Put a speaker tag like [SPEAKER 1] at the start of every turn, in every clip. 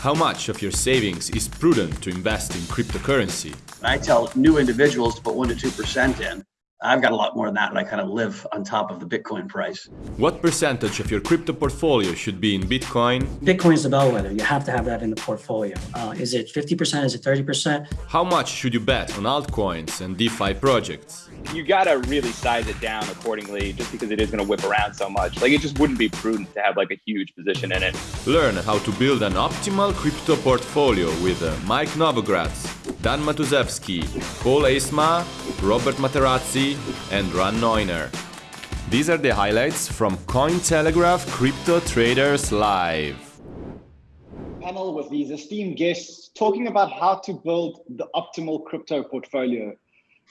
[SPEAKER 1] How much of your savings is prudent to invest in cryptocurrency?
[SPEAKER 2] I tell new individuals to put 1% to 2% in. I've got a lot more than that, and I kind of live on top of the Bitcoin price.
[SPEAKER 1] What percentage of your crypto portfolio should be in Bitcoin?
[SPEAKER 3] Bitcoin is the bellwether. You have to have that in the portfolio. Uh, is it 50%? Is it 30%?
[SPEAKER 1] How much should you bet on altcoins and DeFi projects?
[SPEAKER 4] You gotta really size it down accordingly just because it is gonna whip around so much. Like it just wouldn't be prudent to have like a huge position in it.
[SPEAKER 1] Learn how to build an optimal crypto portfolio with uh, Mike Novogratz, Dan Matuszewski, Paul Eisma, Robert Materazzi, and Ran Neuner. These are the highlights from Cointelegraph Crypto Traders Live.
[SPEAKER 5] Panel with these esteemed guests talking about how to build the optimal crypto portfolio.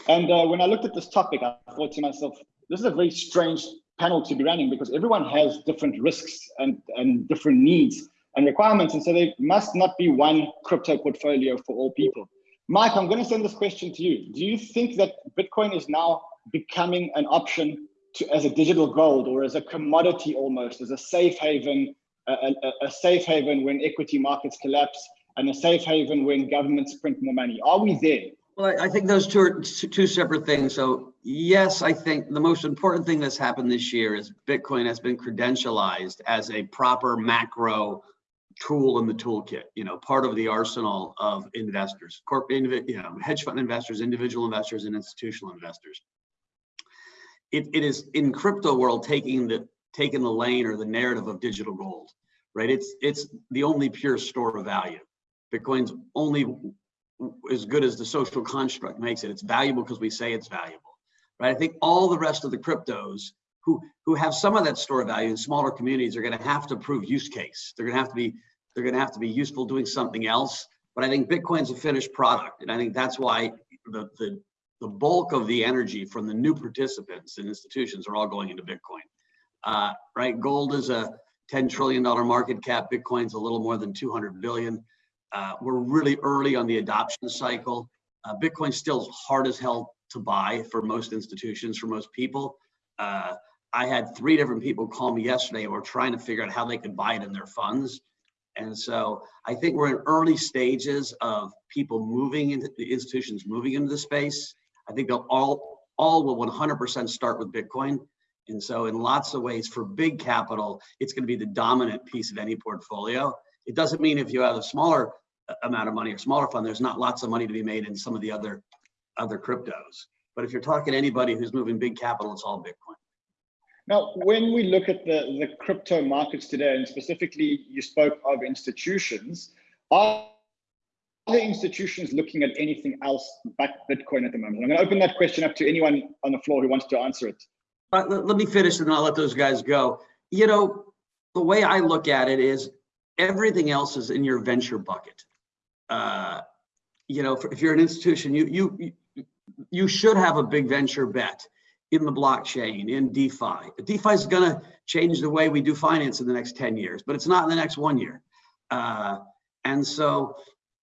[SPEAKER 5] And uh, when I looked at this topic, I thought to myself, this is a very strange panel to be running because everyone has different risks and, and different needs and requirements. And so there must not be one crypto portfolio for all people. Mike, I'm going to send this question to you. Do you think that Bitcoin is now becoming an option to, as a digital gold or as a commodity almost, as a safe haven, a, a, a safe haven when equity markets collapse and a safe haven when governments print more money? Are we there?
[SPEAKER 2] Well, I think those two are two separate things. So yes, I think the most important thing that's happened this year is Bitcoin has been credentialized as a proper macro tool in the toolkit, you know, part of the arsenal of investors, corporate, you know, hedge fund investors, individual investors, and institutional investors. It, it is in crypto world taking the taking the lane or the narrative of digital gold, right? It's it's the only pure store of value. Bitcoin's only as good as the social construct makes it. It's valuable because we say it's valuable, right? I think all the rest of the cryptos who who have some of that store value in smaller communities are going to have to prove use case. They're going to have to be they're going to have to be useful doing something else. But I think Bitcoin's a finished product, and I think that's why the the the bulk of the energy from the new participants and institutions are all going into Bitcoin. Uh, right? Gold is a 10 trillion dollar market cap. Bitcoin's a little more than 200 billion. Uh, we're really early on the adoption cycle. Uh, Bitcoin's still hard as hell to buy for most institutions, for most people. Uh, I had three different people call me yesterday and were trying to figure out how they could buy it in their funds. And so I think we're in early stages of people moving into the institutions moving into the space. I think they'll all all will 100% start with Bitcoin. And so in lots of ways for big capital, it's going to be the dominant piece of any portfolio. It doesn't mean if you have a smaller uh, amount of money or smaller fund, there's not lots of money to be made in some of the other other cryptos. But if you're talking to anybody who's moving big capital, it's all Bitcoin.
[SPEAKER 5] Now, when we look at the, the crypto markets today, and specifically you spoke of institutions, are the institutions looking at anything else but Bitcoin at the moment? I'm going to open that question up to anyone on the floor who wants to answer it.
[SPEAKER 2] Uh, let, let me finish and I'll let those guys go. You know, the way I look at it is everything else is in your venture bucket. Uh, you know, if you're an institution, you you you should have a big venture bet in the blockchain, in DeFi. DeFi is going to change the way we do finance in the next 10 years, but it's not in the next one year. Uh, and so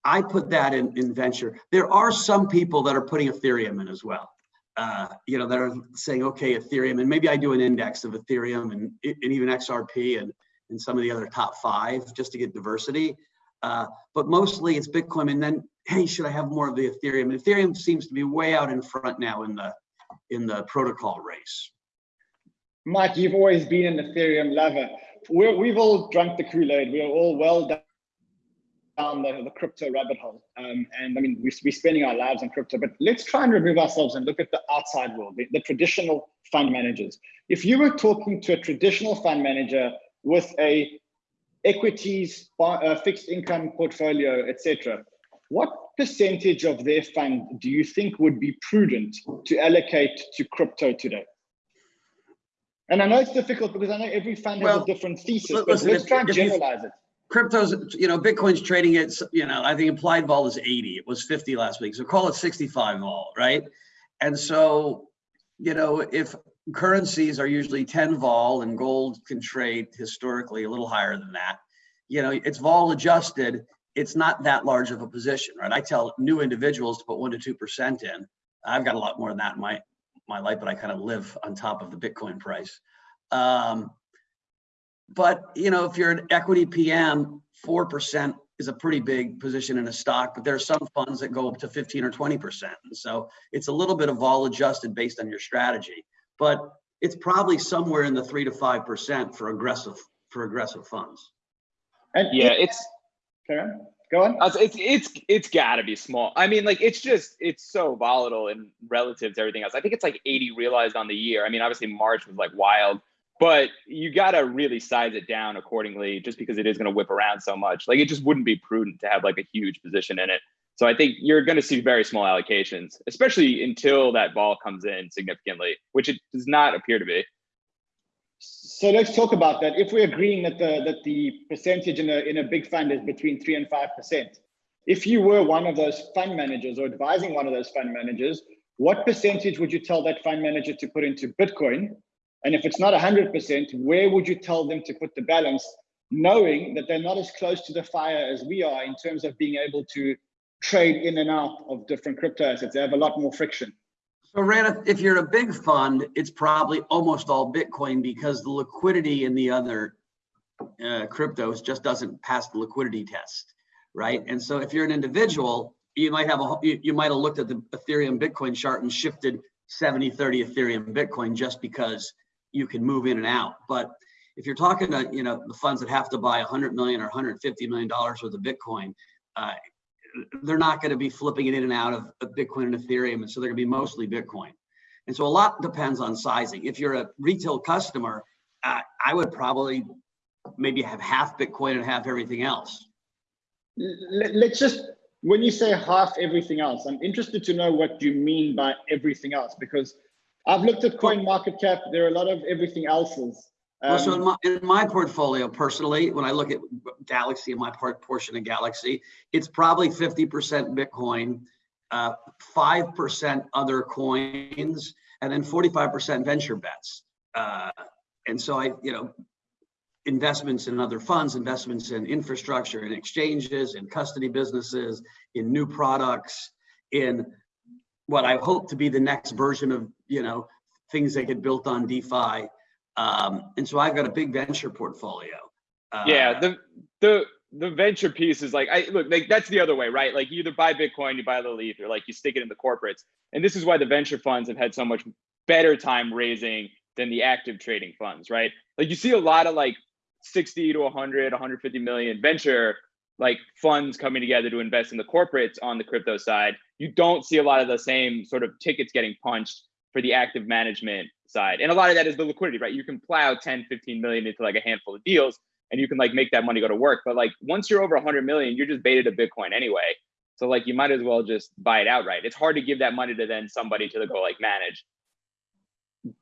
[SPEAKER 2] I put that in, in venture. There are some people that are putting Ethereum in as well. Uh, you know, that are saying, okay, Ethereum, and maybe I do an index of Ethereum and, and even XRP and and some of the other top five just to get diversity. Uh, but mostly it's Bitcoin. And then, hey, should I have more of the Ethereum? And Ethereum seems to be way out in front now in the in the protocol race.
[SPEAKER 5] Mike, you've always been an Ethereum lover. We're, we've all drunk the Kool-Aid. We're all well down the, the crypto rabbit hole. Um, and I mean, we, we're spending our lives on crypto, but let's try and remove ourselves and look at the outside world, the, the traditional fund managers. If you were talking to a traditional fund manager with a equities, uh, fixed income portfolio, etc. What percentage of their fund do you think would be prudent to allocate to crypto today? And I know it's difficult because I know every fund well, has a different thesis, listen, but let's try and generalize it.
[SPEAKER 2] Crypto's, you know, Bitcoin's trading at, you know, I think implied vol is 80. It was 50 last week. So call it 65 vol, right? And so, you know, if currencies are usually 10 vol and gold can trade historically a little higher than that. You know, it's vol adjusted. It's not that large of a position, right? I tell new individuals to put one to 2% in. I've got a lot more than that in my, my life, but I kind of live on top of the Bitcoin price. Um, but, you know, if you're an equity PM, 4% is a pretty big position in a stock, but there are some funds that go up to 15 or 20%. And so it's a little bit of all adjusted based on your strategy, but it's probably somewhere in the three to 5% for aggressive, for aggressive funds.
[SPEAKER 5] And
[SPEAKER 4] Yeah, it's
[SPEAKER 5] Karen, go on.
[SPEAKER 4] Uh, was- it's it's it's got to be small. I mean, like it's just it's so volatile and relative to everything else. I think it's like 80 realized on the year. I mean, obviously March was like wild, but you got to really size it down accordingly, just because it is going to whip around so much. Like it just wouldn't be prudent to have like a huge position in it. So I think you're going to see very small allocations, especially until that ball comes in significantly, which it does not appear to be.
[SPEAKER 5] So let's talk about that. If we're agreeing that the that the percentage in a in a big fund is between three and five percent, if you were one of those fund managers or advising one of those fund managers, what percentage would you tell that fund manager to put into Bitcoin? And if it's not hundred percent, where would you tell them to put the balance, knowing that they're not as close to the fire as we are in terms of being able to trade in and out of different crypto assets? They have a lot more friction.
[SPEAKER 2] So Rana, if you're a big fund, it's probably almost all Bitcoin because the liquidity in the other uh, cryptos just doesn't pass the liquidity test, right? And so if you're an individual, you might have a, you, you might have looked at the Ethereum Bitcoin chart and shifted 70, 30 Ethereum Bitcoin just because you can move in and out. But if you're talking to, you know, the funds that have to buy 100 million or 150 million dollars worth of Bitcoin, uh, they're not going to be flipping it in and out of, of Bitcoin and Ethereum. And so they're going to be mostly Bitcoin. And so a lot depends on sizing. If you're a retail customer, uh, I would probably maybe have half Bitcoin and half everything else.
[SPEAKER 5] Let- Let's just, when you say half everything else, I'm interested to know what you mean by everything else, because I've looked at coin market cap, there are a lot of everything else's.
[SPEAKER 2] Well, so in
[SPEAKER 5] Um,
[SPEAKER 2] my, in my portfolio personally, when I look at Galaxy and my part portion of Galaxy, it's probably 50% Bitcoin, uh, 5% other coins, and then 45% venture bets. Uh, and so I, you know, investments in other funds, investments in infrastructure, in exchanges, in custody businesses, in new products, in what I hope to be the next version of, you know, things that get built on DeFi. Um, and so I've got a big venture portfolio. Uh,
[SPEAKER 4] yeah the the the venture piece is like i look like that's the other way right? Like you either buy bitcoin you buy the leaf or like you stick it in the corporates. And this is why the venture funds have had so much better time raising than the active trading funds right? Like you see a lot of like 60 to 100 150 million venture like funds coming together to invest in the corporates on the crypto side. You don't see a lot of the same sort of tickets getting punched for the active management side and a lot of that is the liquidity right you can plow 10 15 million into like a handful of deals and you can like make that money go to work. But like once you're over 100 million, you're just baited to Bitcoin anyway. So like you might as well just buy it outright. It's hard to give that money to then somebody to go like manage.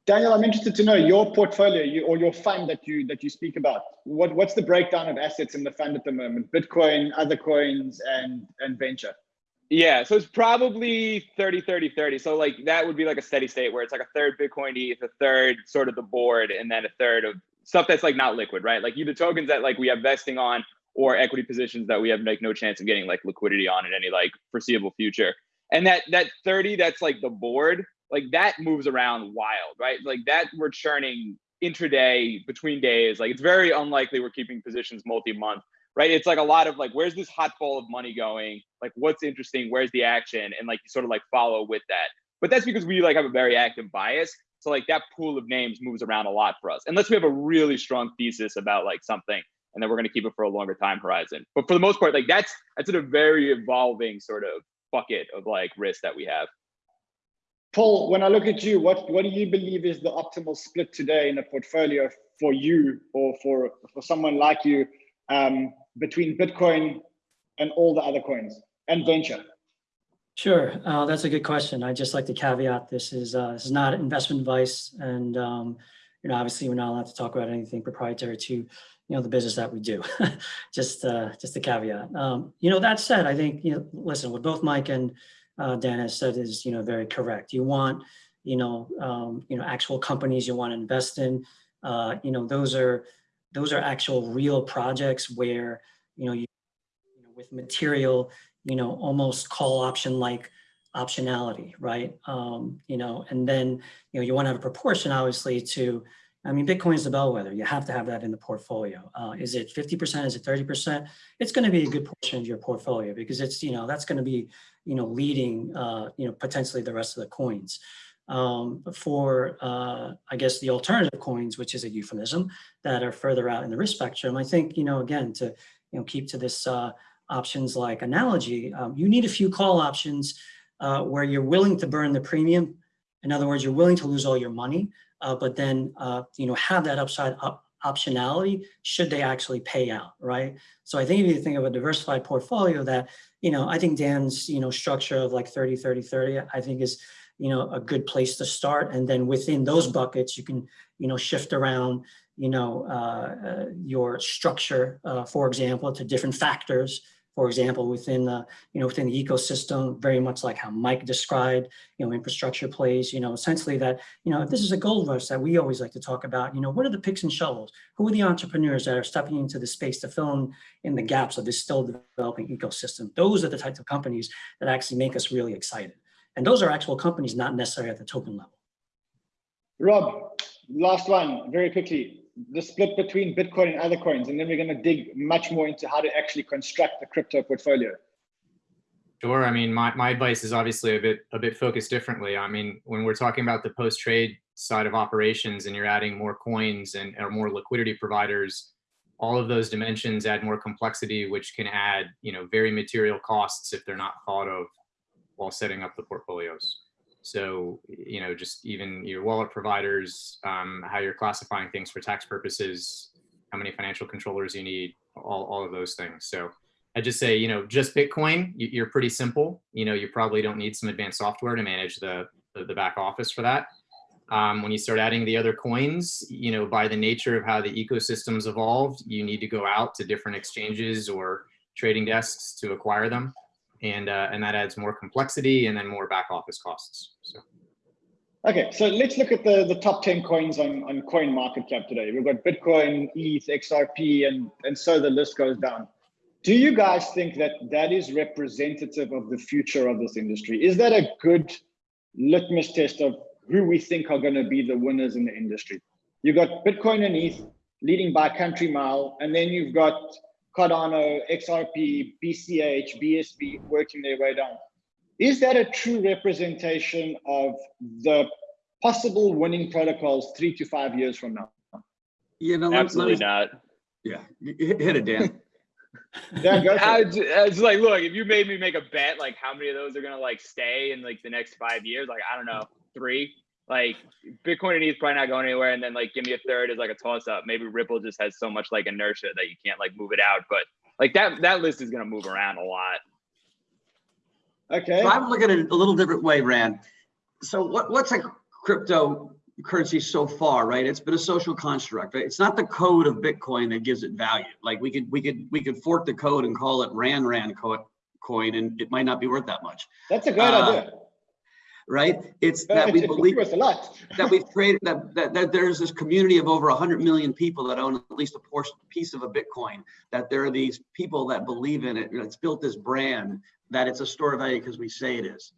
[SPEAKER 5] Daniel, I'm interested to know your portfolio you, or your fund that you that you speak about. What what's the breakdown of assets in the fund at the moment? Bitcoin, other coins, and and venture.
[SPEAKER 4] Yeah, so it's probably 30, 30, 30. So like that would be like a steady state where it's like a third Bitcoin ETH, a third sort of the board, and then a third of stuff that's like not liquid, right? Like either tokens that like we have vesting on or equity positions that we have like no chance of getting like liquidity on in any like foreseeable future. And that that 30 that's like the board, like that moves around wild, right? Like that we're churning intraday between days. Like it's very unlikely we're keeping positions multi-month, right? It's like a lot of like where's this hot ball of money going? Like what's interesting? Where's the action? And like you sort of like follow with that. But that's because we like have a very active bias. So like that pool of names moves around a lot for us, unless we have a really strong thesis about like something, and then we're going to keep it for a longer time horizon. But for the most part, like that's that's a very evolving sort of bucket of like risk that we have.
[SPEAKER 5] Paul, when I look at you, what what do you believe is the optimal split today in a portfolio for you or for for someone like you um, between Bitcoin and all the other coins and venture?
[SPEAKER 3] Sure, uh, that's a good question. I just like to caveat this is uh, this is not investment advice, and um, you know, obviously, we're not allowed to talk about anything proprietary to you know the business that we do. just uh, just a caveat. Um, you know, that said, I think you know, listen, what both Mike and uh, Dan has said is you know very correct. You want you know um, you know actual companies you want to invest in. Uh, you know, those are those are actual real projects where you know you, you know, with material you know, almost call option like optionality, right? Um, you know, and then, you know, you want to have a proportion obviously to, I mean, Bitcoin is the bellwether. You have to have that in the portfolio. Uh, is it 50%? Is it 30%? It's going to be a good portion of your portfolio because it's, you know, that's going to be, you know, leading, uh, you know, potentially the rest of the coins. Um, for, uh, I guess, the alternative coins, which is a euphemism, that are further out in the risk spectrum, I think, you know, again, to, you know, keep to this uh, options like analogy, um, you need a few call options uh, where you're willing to burn the premium. In other words, you're willing to lose all your money, uh, but then, uh, you know, have that upside up optionality should they actually pay out, right? So I think if you think of a diversified portfolio that, you know, I think Dan's, you know, structure of like 30, 30, 30, I think is, you know, a good place to start. And then within those buckets, you can, you know, shift around, you know, uh, uh, your structure, uh, for example, to different factors for example, within the, you know, within the ecosystem, very much like how Mike described, you know, infrastructure plays, you know, essentially that, you know, if this is a gold rush that we always like to talk about, you know, what are the picks and shovels? Who are the entrepreneurs that are stepping into the space to fill in, in the gaps of this still developing ecosystem? Those are the types of companies that actually make us really excited. And those are actual companies, not necessarily at the token level.
[SPEAKER 5] Rob, last one, very quickly the split between Bitcoin and other coins, and then we're going to dig much more into how to actually construct the crypto portfolio.
[SPEAKER 6] Sure. I mean, my, my advice is obviously a bit a bit focused differently. I mean, when we're talking about the post trade side of operations, and you're adding more coins and or more liquidity providers, all of those dimensions add more complexity, which can add you know very material costs if they're not thought of while setting up the portfolios. So, you know, just even your wallet providers, um, how you're classifying things for tax purposes, how many financial controllers you need, all, all of those things. So I just say, you know, just Bitcoin, you're pretty simple. You know, you probably don't need some advanced software to manage the, the, back office for that. Um, when you start adding the other coins, you know, by the nature of how the ecosystem's evolved, you need to go out to different exchanges or trading desks to acquire them and uh, and that adds more complexity and then more back office costs. So.
[SPEAKER 5] Okay, so let's look at the, the top 10 coins on, on coin market cap today. We've got Bitcoin, ETH, XRP, and, and so the list goes down. Do you guys think that that is representative of the future of this industry? Is that a good litmus test of who we think are going to be the winners in the industry? You've got Bitcoin and ETH leading by country mile, and then you've got Cardano, XRP, BCH, BSV working their way down. Is that a true representation of the possible winning protocols three to five years from now?
[SPEAKER 2] You know,
[SPEAKER 4] absolutely not.
[SPEAKER 2] Yeah, hit it, Dan.
[SPEAKER 5] Dan, go
[SPEAKER 4] I, it's like, look, if you made me make a bet, like how many of those are gonna like stay in like the next five years? Like I don't know, three. Like Bitcoin and ETH probably not going anywhere, and then like give me a third is like a toss up. Maybe Ripple just has so much like inertia that you can't like move it out, but like that that list is gonna move around a lot.
[SPEAKER 5] Okay.
[SPEAKER 2] So I'm looking at it a little different way, Ran. So what, what's a cryptocurrency so far, right? It's been a social construct, right? It's not the code of Bitcoin that gives it value. Like we could we could we could fork the code and call it Rand Rand coin, and it might not be worth that much.
[SPEAKER 5] That's a great uh, idea
[SPEAKER 2] right? It's that we believe that we've created that, that, that there's this community of over 100 million people that own at least a portion piece of a Bitcoin. That there are these people that believe in it. It's built this brand that it's a store of value because we say it is.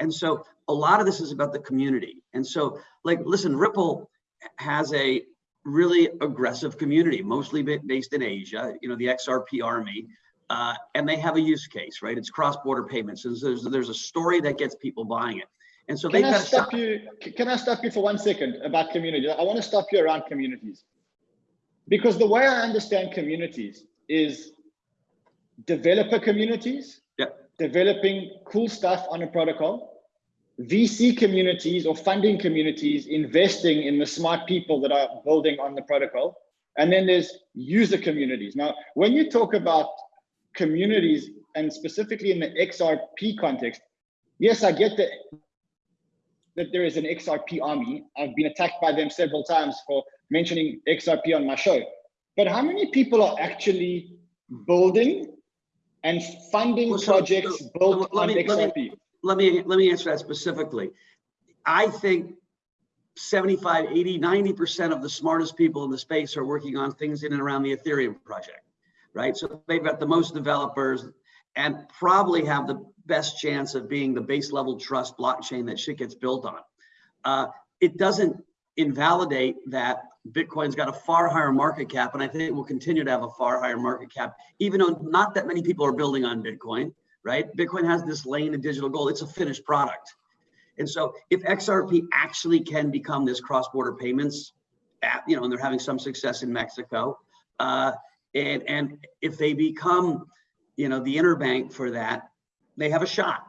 [SPEAKER 2] And so a lot of this is about the community. And so, like, listen, Ripple has a really aggressive community, mostly based in Asia. You know, the XRP army. Uh, and they have a use case, right? It's cross-border payments. And so there's, there's a story that gets people buying it. And so
[SPEAKER 5] can I stop you? Can I stop you for one second about community? I want to stop you around communities because the way I understand communities is developer communities,
[SPEAKER 2] yep.
[SPEAKER 5] developing cool stuff on a protocol, VC communities or funding communities investing in the smart people that are building on the protocol. And then there's user communities. Now, when you talk about communities and specifically in the XRP context, yes, I get the that there is an XRP army. I've been attacked by them several times for mentioning XRP on my show. But how many people are actually building and funding well, so, projects so, built so on me, XRP?
[SPEAKER 2] Let me, let me let me answer that specifically. I think 75, 80, 90% of the smartest people in the space are working on things in and around the Ethereum project, right? So they've got the most developers and probably have the best chance of being the base level trust blockchain that shit gets built on. Uh, it doesn't invalidate that Bitcoin's got a far higher market cap, and I think it will continue to have a far higher market cap, even though not that many people are building on Bitcoin, right? Bitcoin has this lane of digital gold. It's a finished product. And so if XRP actually can become this cross-border payments app, you know, and they're having some success in Mexico, uh, and, and if they become, you know, the interbank for that, they have a shot.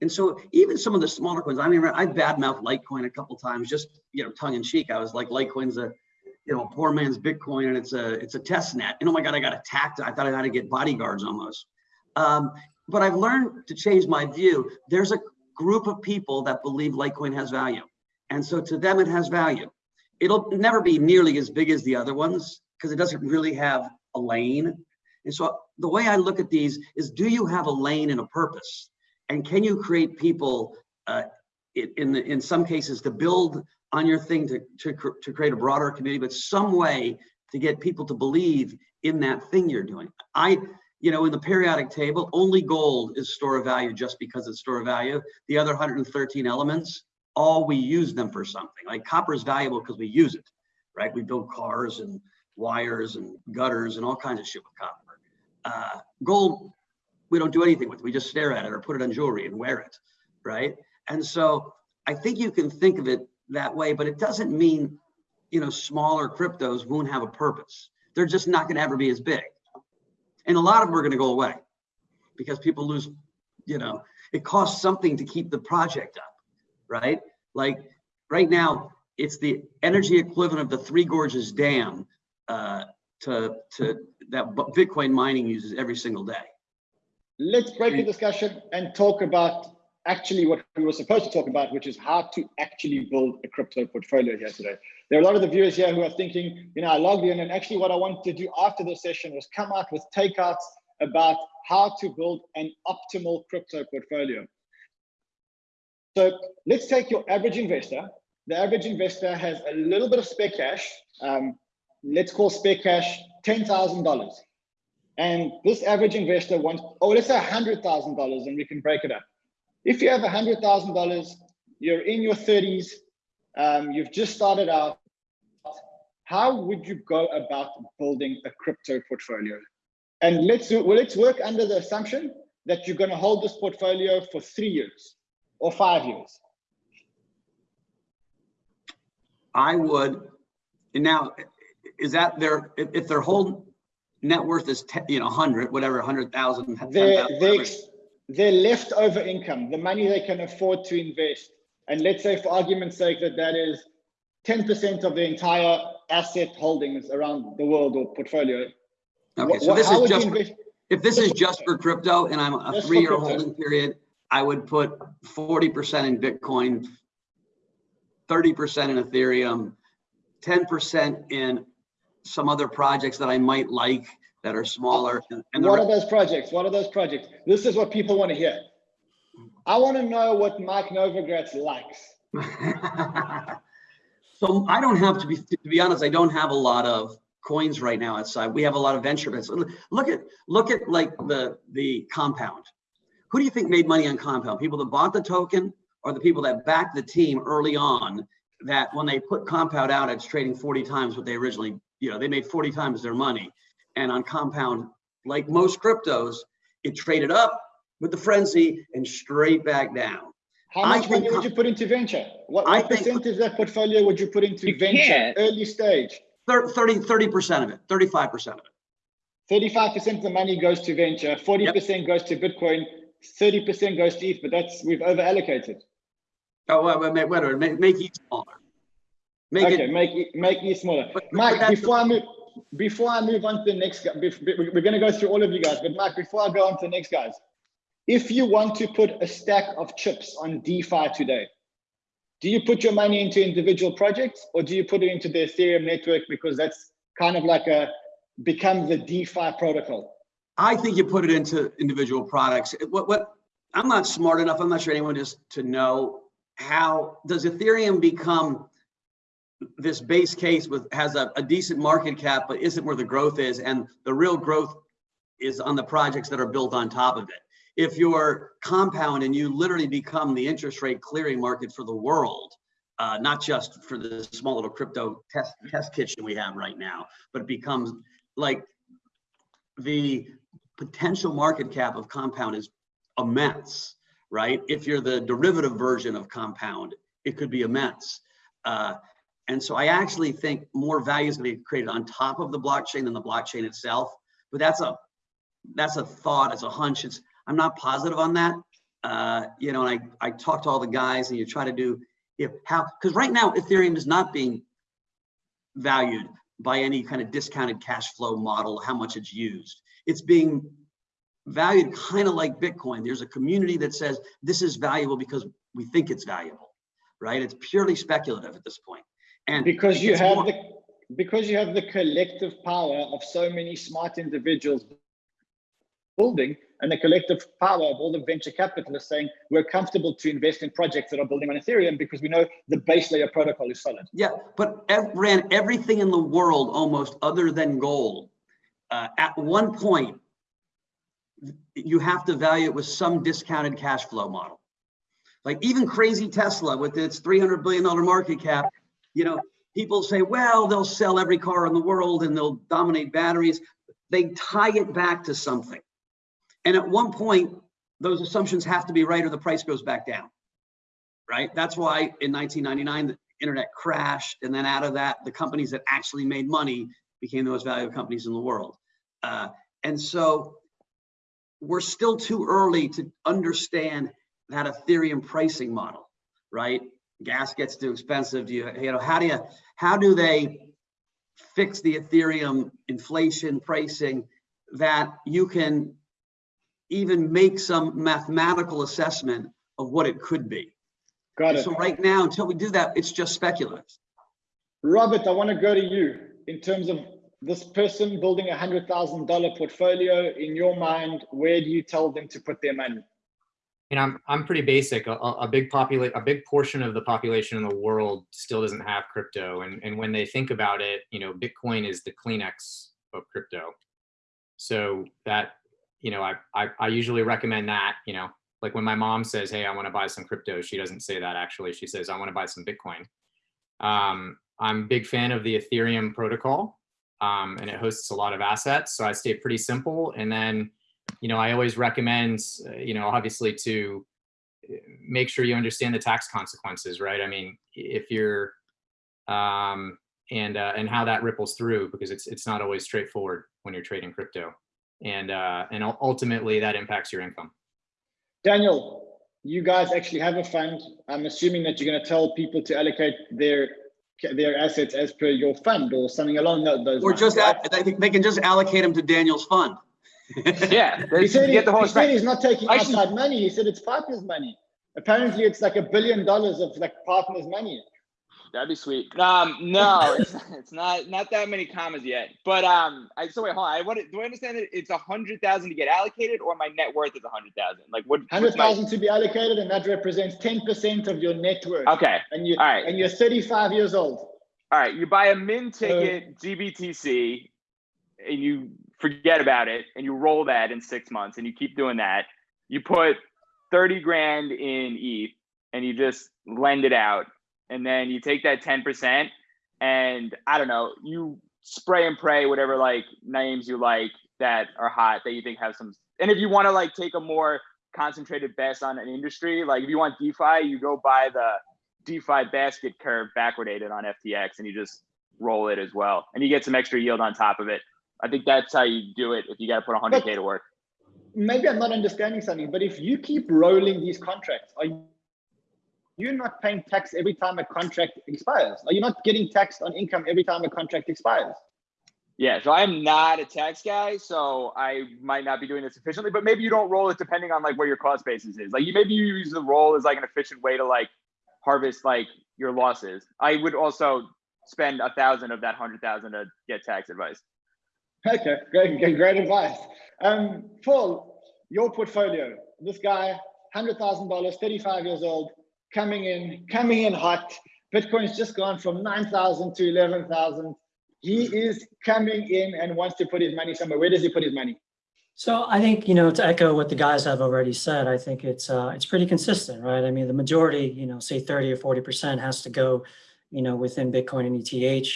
[SPEAKER 2] And so even some of the smaller coins, I mean, I badmouthed Litecoin a couple times, just, you know, tongue in cheek. I was like, Litecoin's a, you know, poor man's Bitcoin and it's a, it's a test net. And oh my God, I got attacked. I thought I had to get bodyguards almost. Um, but I've learned to change my view. There's a group of people that believe Litecoin has value. And so to them, it has value. It'll never be nearly as big as the other ones because it doesn't really have a lane. And so the way I look at these is, do you have a lane and a purpose? And can you create people uh, in, the, in some cases to build on your thing to, to, to create a broader community, but some way to get people to believe in that thing you're doing. I, you know, in the periodic table, only gold is store of value just because it's store of value. The other 113 elements, all we use them for something. Like copper is valuable because we use it, right? We build cars and wires and gutters and all kinds of shit with copper. Uh, gold, we don't do anything with. It. We just stare at it or put it on jewelry and wear it, right? And so I think you can think of it that way, but it doesn't mean, you know, smaller cryptos won't have a purpose. They're just not going to ever be as big. And a lot of them are going to go away because people lose, you know, it costs something to keep the project up, right? Like right now, it's the energy equivalent of the Three Gorges Dam uh, to, to that Bitcoin mining uses every single day.
[SPEAKER 5] Let's break the discussion and talk about actually what we were supposed to talk about, which is how to actually build a crypto portfolio here today. There are a lot of the viewers here who are thinking, you know, I logged in and actually what I wanted to do after the session was come out with takeouts about how to build an optimal crypto portfolio. So let's take your average investor. The average investor has a little bit of spare cash. Um, let's call spare cash $10,000. And this average investor wants, oh, let's say $100,000 and we can break it up. If you have $100,000, you're in your 30s, um, you've just started out, how would you go about building a crypto portfolio? And let's, do, well, let's work under the assumption that you're going to hold this portfolio for three years or five years.
[SPEAKER 2] I would, and now, is that their, if, their whole net worth is, 10, you know, 100, whatever, 100,000,
[SPEAKER 5] their, their, their leftover income, the money they can afford to invest, and let's say for argument's sake that that is 10% of the entire asset holdings around the world or portfolio.
[SPEAKER 2] Okay, so this is just, for, if this is just for crypto and I'm a three-year holding period, I would put 40% in Bitcoin, 30% in Ethereum, 10% in some other projects that I might like that are smaller. Uh, and,
[SPEAKER 5] and what are those projects? What are those projects? This is what people want to hear. I want to know what Mike Novogratz likes.
[SPEAKER 2] so I don't have to be, to be honest, I don't have a lot of coins right now outside. We have a lot of venture bets. Look at, look at like the, the compound. Who do you think made money on compound? People that bought the token or the people that backed the team early on that when they put compound out, it's trading 40 times what they originally, you know, they made 40 times their money and on compound, like most cryptos, it traded up with the frenzy and straight back down.
[SPEAKER 5] How much money would you put into venture? What, what percentage of that portfolio would you put into you venture, can't. early stage?
[SPEAKER 2] 30, 30% of it, 35% of
[SPEAKER 5] it. 35% of the money goes to venture, 40% yep. goes to Bitcoin, 30% goes to ETH, but that's, we've over allocated.
[SPEAKER 2] Oh, well, wait, wait, wait, make, make ETH smaller.
[SPEAKER 5] Make okay, it, make, make ETH smaller. But, Mike, but before I move, before I move on to the next, we're going to go through all of you guys, but Mike, before I go on to the next guys, if you want to put a stack of chips on DeFi today, do you put your money into individual projects or do you put it into the Ethereum network because that's kind of like a become the DeFi protocol?
[SPEAKER 2] I think you put it into individual products. What, what I'm not smart enough, I'm not sure anyone is to know how does Ethereum become this base case with has a, a decent market cap, but isn't where the growth is. And the real growth is on the projects that are built on top of it. If you're compound and you literally become the interest rate clearing market for the world, uh, not just for the small little crypto test test kitchen we have right now, but it becomes like the potential market cap of compound is immense, right? If you're the derivative version of compound, it could be immense. Uh, and so I actually think more value is going to be created on top of the blockchain than the blockchain itself. But that's a that's a thought, it's a hunch. It's I'm not positive on that. Uh, you know, and I I talk to all the guys, and you try to do if how because right now Ethereum is not being valued by any kind of discounted cash flow model, how much it's used. It's being valued kind of like Bitcoin. There's a community that says this is valuable because we think it's valuable, right? It's purely speculative at this point. And
[SPEAKER 5] because you have
[SPEAKER 2] more-
[SPEAKER 5] the because you have the collective power of so many smart individuals building and the collective power of all the venture capitalists saying we're comfortable to invest in projects that are building on ethereum because we know the base layer protocol is solid
[SPEAKER 2] Yeah, but ev- ran everything in the world almost other than gold. Uh, at one point, you have to value it with some discounted cash flow model. Like even crazy Tesla with its $300 billion market cap, you know, people say, well, they'll sell every car in the world and they'll dominate batteries. They tie it back to something. And at one point, those assumptions have to be right or the price goes back down. Right? That's why in 1999, the internet crashed. And then out of that, the companies that actually made money became the most valuable companies in the world. Uh, and so we're still too early to understand that Ethereum pricing model, right? Gas gets too expensive. Do you, you know, how do you, how do they fix the Ethereum inflation pricing that you can even make some mathematical assessment of what it could be?
[SPEAKER 5] got it
[SPEAKER 2] So right now, until we do that, it's just speculative.
[SPEAKER 5] robert i want to go to you in terms of this person building a hundred thousand dollar portfolio in your mind where do you tell them to put their money
[SPEAKER 6] And I'm I'm pretty basic. A, a big populate a big portion of the population in the world still doesn't have crypto, and and when they think about it, you know, Bitcoin is the Kleenex of crypto. So that you know, I I, I usually recommend that. You know, like when my mom says, "Hey, I want to buy some crypto," she doesn't say that actually. She says, "I want to buy some Bitcoin." Um, I'm a big fan of the Ethereum protocol, um, and it hosts a lot of assets. So I stay pretty simple, and then you know, I always recommend, uh, you know, obviously to uh, make sure you understand the tax consequences, right? I mean, if you're, um, and uh, and how that ripples through because it's it's not always straightforward when you're trading crypto, and uh, and ultimately that impacts your income.
[SPEAKER 5] Daniel, you guys actually have a fund. I'm assuming that you're going to tell people to allocate their their assets as per your fund or something along tho- those
[SPEAKER 2] Or
[SPEAKER 5] lines.
[SPEAKER 2] just,
[SPEAKER 5] right?
[SPEAKER 2] a- I think they can just allocate them to Daniel's fund.
[SPEAKER 4] Yeah,
[SPEAKER 5] He said, he,
[SPEAKER 4] get the whole
[SPEAKER 5] he said he's not taking
[SPEAKER 4] Actually-
[SPEAKER 5] outside money. He said it's partners' money. Apparently, it's like a billion dollars of like partners' money.
[SPEAKER 4] That'd be sweet. Um, no, it's, it's not not that many commas yet. But um, I so wait, hold on. I what do I understand that it's a hundred thousand to get allocated, or my net worth is a hundred thousand? Like what?
[SPEAKER 5] Hundred thousand my- to be allocated, and that represents ten percent of your net worth.
[SPEAKER 4] Okay,
[SPEAKER 5] And you
[SPEAKER 4] all right.
[SPEAKER 5] and you're 35 years old.
[SPEAKER 4] all right. You buy a min ticket GBTC, and you forget about it, and you roll that in six months, and you keep doing that. You put thirty grand in ETH, and you just lend it out, and then you take that ten percent, and I don't know, you spray and pray whatever like names you like that are hot that you think have some. And if you want to like take a more concentrated bet on an industry, like if you want DeFi, you go buy the DeFi basket curve backwardated on FTX, and you just roll it as well, and you get some extra yield on top of it. I think that's how you do it if you got to put 100k to work.
[SPEAKER 5] Maybe I'm not understanding something, but if you keep rolling these contracts, are you not paying tax every time a contract expires? Are you not getting taxed on income every time a contract expires?
[SPEAKER 4] Yeah, so I'm not a tax guy, so I might not be doing this efficiently. But maybe you don't roll it depending on like where your cost basis is. Like you maybe you use the roll as like an efficient way to like harvest like your losses. I would also spend a thousand of that hundred thousand to get tax advice.
[SPEAKER 5] Okay, great, great, advice. Um, Paul, your portfolio, this guy, hundred thousand dollars, thirty-five years old, coming in, coming in hot. Bitcoin's just gone from nine thousand to eleven thousand. He is coming in and wants to put his money somewhere. Where does he put his money?
[SPEAKER 3] So I think, you know, to echo what the guys have already said, I think it's, uh, it's pretty consistent, right? I mean, the majority, you know, say 30 or 40% has to go, you know, within Bitcoin and ETH,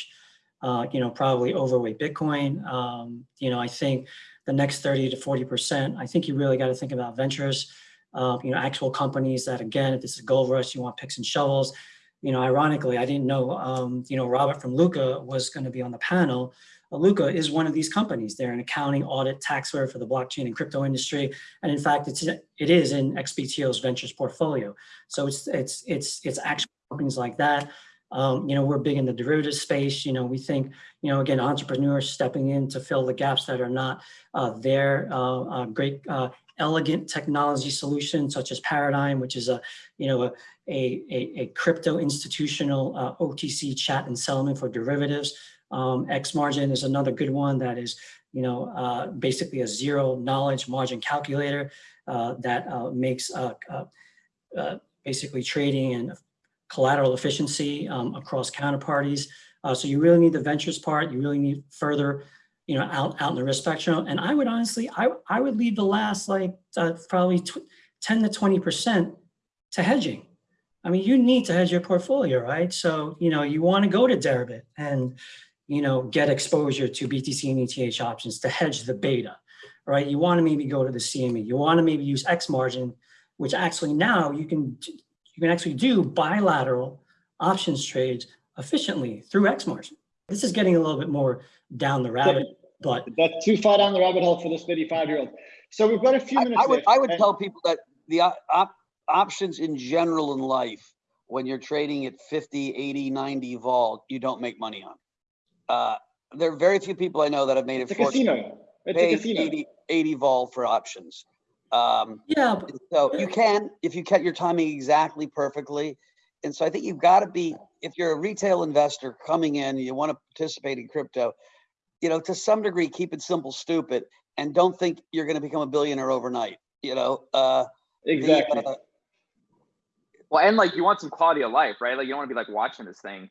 [SPEAKER 3] uh, you know, probably overweight Bitcoin. Um, you know, I think the next 30 to 40%, I think you really got to think about ventures, uh, you know, actual companies that, again, if this is gold rush, you want picks and shovels. You know, ironically, I didn't know, um, you know, Robert from Lukka was going to be on the panel. Uh, Lukka is one of these companies. They're an accounting, audit, tax for the blockchain and crypto industry. And in fact, it's it is in XBTO's ventures portfolio. So it's it's it's it's actual companies like that. Um, you know, we're big in the derivative space. You know, we think, you know, again, entrepreneurs stepping in to fill the gaps that are not uh, there. Uh, great, uh, elegant technology solutions such as Paradigm, which is a, you know, a, a, a crypto institutional uh, OTC chat and settlement for derivatives. Um, X margin is another good one that is, you know, uh, basically a zero knowledge margin calculator uh, that uh, makes uh, basically trading and collateral efficiency um, across counterparties. so you really need the ventures part. You really need further, you know, out, out in the risk spectrum. And I would honestly, I, I would leave the last like probably 10 to 20% to hedging. I mean, you need to hedge your portfolio, right? So, you know, you want to go to Deribit and, you know, get exposure to BTC and ETH options to hedge the beta, right? You want to maybe go to the CME. You want to maybe use X margin, which actually now you can you can actually do bilateral options trades efficiently through X. This is getting a little bit more down the rabbit, but
[SPEAKER 5] That's too far down the rabbit hole for this 55 year old. So we've got a few minutes
[SPEAKER 2] I would, I would
[SPEAKER 5] and-
[SPEAKER 2] tell people that the op- op- options in general in life, when you're trading at 50, 80, 90 vol, you don't make money on. Uh, there are very few people I know that have made
[SPEAKER 5] It's a
[SPEAKER 2] it fortune
[SPEAKER 5] casino. It's a casino.
[SPEAKER 2] 80, 80 vol for options. Um,
[SPEAKER 3] yeah,
[SPEAKER 2] so you can, if you cut your timing exactly perfectly. And so I think you've got to be, if you're a retail investor coming in, you want to participate in crypto, you know, to some degree, keep it simple, stupid, and don't think you're going to become a billionaire overnight. You know, uh, the,
[SPEAKER 5] Exactly.
[SPEAKER 2] uh,
[SPEAKER 4] Well, and like you want some quality of life, right? Like you don't want to be like watching this thing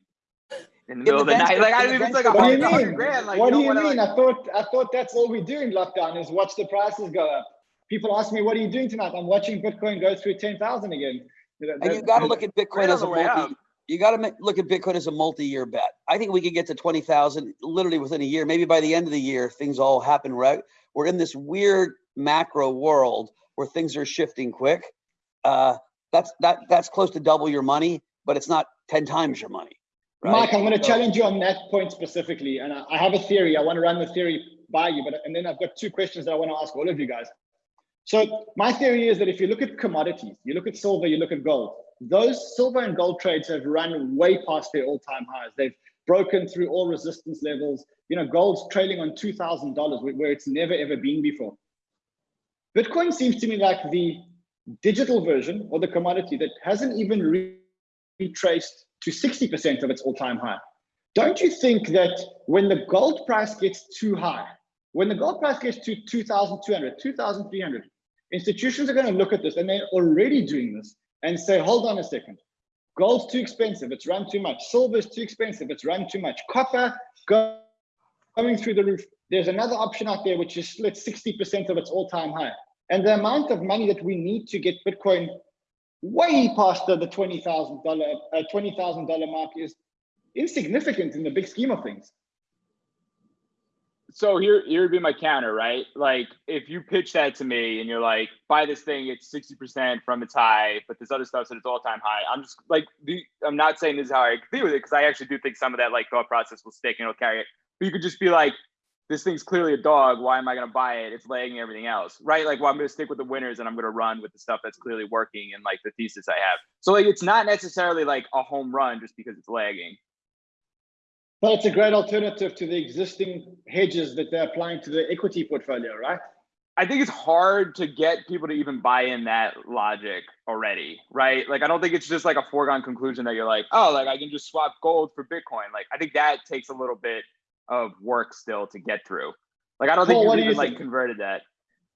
[SPEAKER 4] in the
[SPEAKER 2] the
[SPEAKER 4] middle of the night. Like I mean, it's like a
[SPEAKER 5] What do you
[SPEAKER 4] hundred hundred
[SPEAKER 5] mean?
[SPEAKER 4] grand. Like
[SPEAKER 5] what
[SPEAKER 4] you
[SPEAKER 5] do
[SPEAKER 4] don't
[SPEAKER 5] you
[SPEAKER 4] want to
[SPEAKER 5] mean?
[SPEAKER 4] like.
[SPEAKER 5] I thought I thought that's all we do in lockdown is watch the prices go up. People ask me, "What are you doing tonight?" I'm watching Bitcoin go through ten thousand again. You
[SPEAKER 2] and
[SPEAKER 5] that-
[SPEAKER 2] you got to look at Bitcoin as a multi.
[SPEAKER 4] up.
[SPEAKER 2] You got to look at Bitcoin as a multi-year bet. I think we could get to twenty thousand literally within a year. Maybe by the end of the year, things all happen right. We're in this weird macro world where things are shifting quick. Uh, that's that that's close to double your money, but it's not ten times your money. Right?
[SPEAKER 5] Mike, I'm going to
[SPEAKER 2] So-
[SPEAKER 5] challenge you on that point specifically, and I, I have a theory. I want to run the theory by you, but and then I've got two questions that I want to ask all of you guys. So my theory is that if you look at commodities, you look at silver, you look at gold, those silver and gold trades have run way past their all-time highs. They've broken through all resistance levels. You know, gold's trailing on two thousand dollars, where it's never ever been before. Bitcoin seems to me like the digital version or the commodity that hasn't even re- retraced to 60% of its all-time high. Don't you think that when the gold price gets too high, when the gold price gets to 2,200, 2,300, institutions are going to look at this and they're already doing this and say, hold on a second. Gold's too expensive. It's run too much. Silver's too expensive. It's run too much. Copper go- going through the roof. There's another option out there which is split 60% of its all-time high. And the amount of money that we need to get Bitcoin way past the, the $20,000 uh, $20,000 mark is insignificant in the big scheme of things.
[SPEAKER 4] So here here would be my counter, right? Like if you pitch that to me and you're like, buy this thing, it's 60% from its high, but this other stuff's at its all-time high. I'm just like I'm not saying this is how I agree with it, because I actually do think some of that like thought process will stick and it'll carry it. But you could just be like, this thing's clearly a dog. Why am I gonna buy it? It's lagging everything else. Right? Like, well, I'm gonna stick with the winners and I'm gonna run with the stuff that's clearly working and like the thesis I have. So like it's not necessarily like a home run just because it's lagging.
[SPEAKER 5] But it's a great alternative to the existing hedges that they're applying to the equity portfolio, right?
[SPEAKER 4] I think it's hard to get people to even buy in that logic already, right? Like, I don't think it's just like a foregone conclusion that you're like, oh, like I can just swap gold for Bitcoin. Like, I think that takes a little bit of work still to get through. Like, I don't think
[SPEAKER 5] Paul, what
[SPEAKER 4] you've even
[SPEAKER 5] you
[SPEAKER 4] like
[SPEAKER 5] think?
[SPEAKER 4] converted that.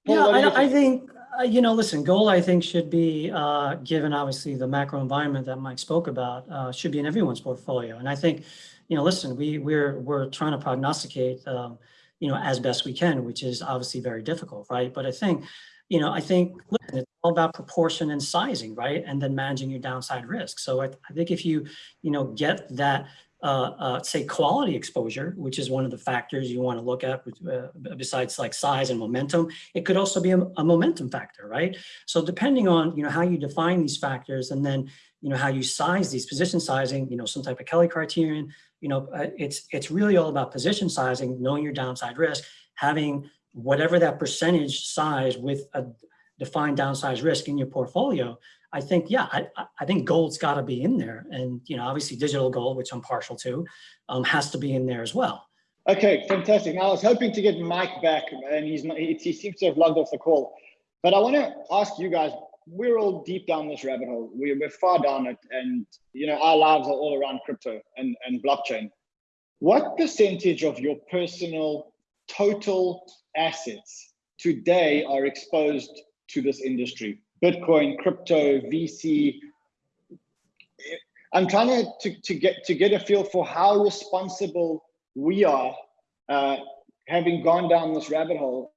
[SPEAKER 5] Paul,
[SPEAKER 3] Yeah,
[SPEAKER 5] what do you
[SPEAKER 3] I, I think, uh, you know, listen, gold, I think should be, uh, given obviously the macro environment that Mike spoke about, uh, should be in everyone's portfolio. And I think, you know, listen, we, we're, we're trying to prognosticate, um, you know, as best we can, which is obviously very difficult, right? But I think, you know, I think, listen, it's all about proportion and sizing, right? And then managing your downside risk. So I, I think if you, you know, get that, uh, uh, say quality exposure, which is one of the factors you want to look at uh, besides like size and momentum, it could also be a, a momentum factor, right? So depending on, you know, how you define these factors and then, you know, how you size these position sizing, you know, some type of Kelly criterion, you know, uh, it's, it's really all about position sizing, knowing your downside risk, having whatever that percentage size with a defined downside risk in your portfolio, I think, yeah, I, I think gold's got to be in there. And, you know, obviously digital gold, which I'm partial to, um, has to be in there as well.
[SPEAKER 5] Okay, fantastic. Now I was hoping to get Mike back and he's not, he, he seems to have logged off the call. But I want to ask you guys, we're all deep down this rabbit hole. We're, we're far down it. And, you know, our lives are all around crypto and, and blockchain. What percentage of your personal total assets today are exposed to this industry? Bitcoin, crypto, VC. I'm trying to, to, to get to get a feel for how responsible we are uh, having gone down this rabbit hole.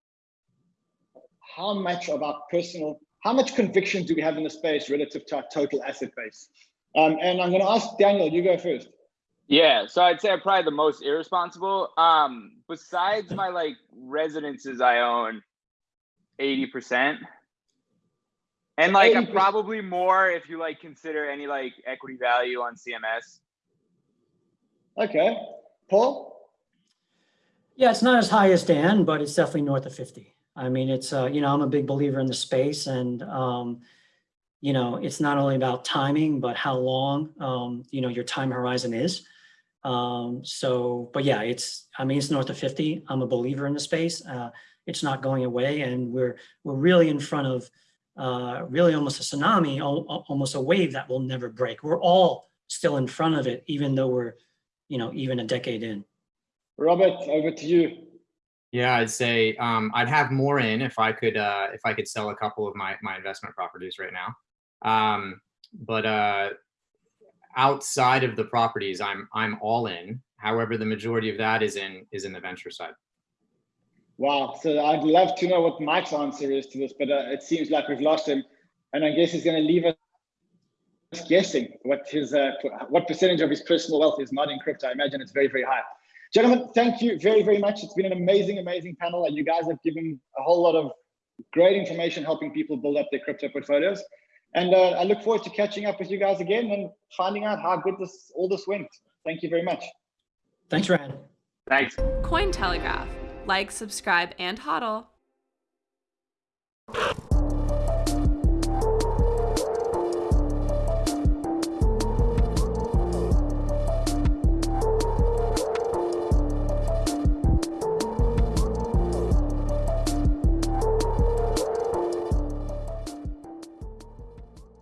[SPEAKER 5] How much of our personal, how much conviction do we have in the space relative to our total asset base? Um, and I'm going to ask Daniel, you go first.
[SPEAKER 4] Yeah, so I'd say I'm probably the most irresponsible. Um, besides my like residences I own, 80%. And like I'm probably more if you like consider any like equity value on CMS.
[SPEAKER 5] Okay. Paul?
[SPEAKER 3] Yeah, it's not as high as Dan, but it's definitely north of 50. I mean, it's, uh, you know, I'm a big believer in the space and, um, you know, it's not only about timing, but how long, um, you know, your time horizon is. Um, so, but yeah, it's, I mean, it's north of 50. I'm a believer in the space. Uh, it's not going away and we're, we're really in front of, uh, really almost a tsunami, almost a wave that will never break. We're all still in front of it, even though we're, you know, even a decade in.
[SPEAKER 5] Robert, over to you.
[SPEAKER 6] Yeah, I'd say um, I'd have more in if I could uh, if I could sell a couple of my my investment properties right now. Um, but uh, outside of the properties, I'm I'm all in. However, the majority of that is in is in the venture side.
[SPEAKER 5] Wow. So I'd love to know what Mike's answer is to this, but uh, it seems like we've lost him. And I guess he's going to leave us guessing what his uh, what percentage of his personal wealth is not in crypto. I imagine it's very, very high. Gentlemen, thank you very, very much. It's been an amazing, amazing panel. And you guys have given a whole lot of great information helping people build up their crypto portfolios. And uh, I look forward to catching up with you guys again and finding out how good this all this went. Thank you very much.
[SPEAKER 3] Thanks, Ran.
[SPEAKER 4] Thanks.
[SPEAKER 7] Cointelegraph like, subscribe, and hodl.